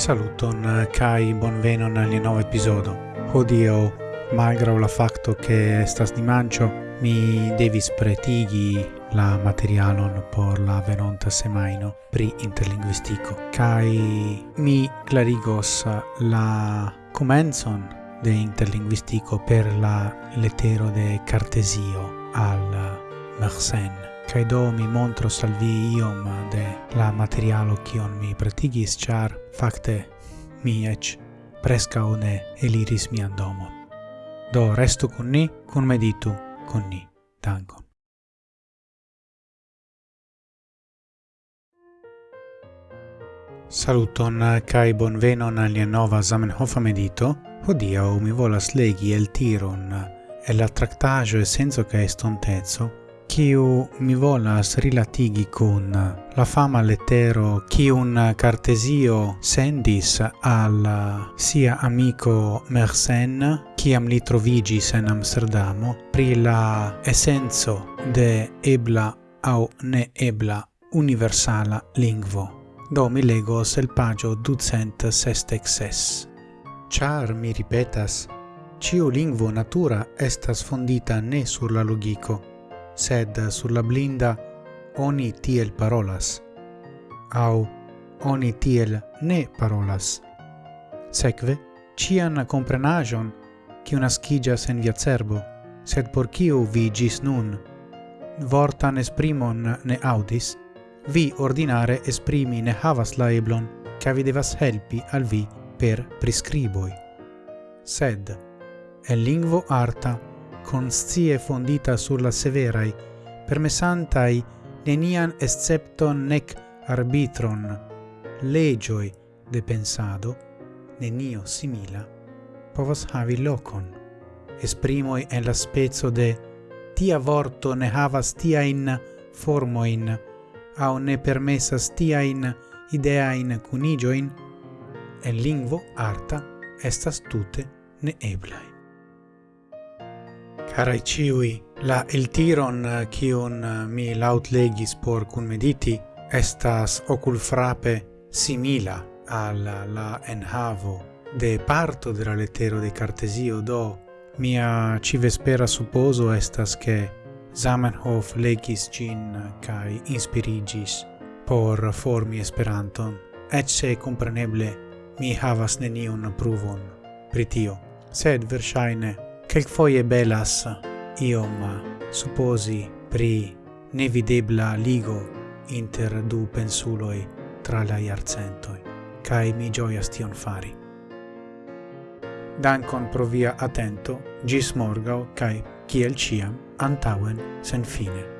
Saluton eh, kai bonvenon al nova episodo. Hodio, malgrau la facto che estas dimanĉo, mi devis pretigi la materialon por la venonta semaino pri interlinguistico kai mi clarigos eh, la comenzon de interlinguistico per la letero de Cartesio al Mersenne. Kai do mi montro salvi iom de la materialo kion mi pratigis char fakte mi ec presca ne eliris mian domon. Do restu con ni, cun meditu con ni. Dankon. Saluton kai bonvenon al nova Zamenhof medito. Hodiaŭ mi volas legi el tiron el la traktaĵo Senso kaj estontezo kiu mi volas rilatigi kun la fama lettero kiun Cartesio sendis al sia amico Mersenne kiam li trovigis en Amsterdamo pri la essenzo de ebla au ne ebla universala lingvo. Do mi legos el pagio ducent sestexes. Char mi ripetas, ciu lingvo natura estas fondita ne sur la logico, sed sur la blinda oni tiel parolas, au oni tiel ne parolas. Sekve, cian comprenagion, una schigia en via cerbo, sed por ciu vi gis nun, vortan esprimon ne audis, vi ordinare esprimi ne havas la eblon, ca vi devas helpi al vi per prescriboi. Sed, el lingvo arta conscie fondita sur la severai, permessantai nenian excepton nec arbitron, legioi de pensado, nenio simila, povas havi locon. Esprimoi en la spezzo de tia vorto ne havas tia in formoin, au ne permessas tia in idea in cunigioin, en lingvo arta estas tute ne eblai. Carai ciui, la eltiron eh, cion eh, mi laut legis por cun mediti estas ocul frape simila al la enhavo. De parto de la lettero de Cartesio do mia civespera supposo estas che Zamenhof legis gin eh, cae inspirigis por formi Esperanton, et se compreneble mi havas neniun pruvon pritio, sed versaine Quelquefoie belas iom supposi pri nevidebla ligo inter du pensuloi tra la iarcentoi, cae mi gioias tion fari. Dankon pro via attento, gis morgau, cae, ciel ciam, antauen sen fine.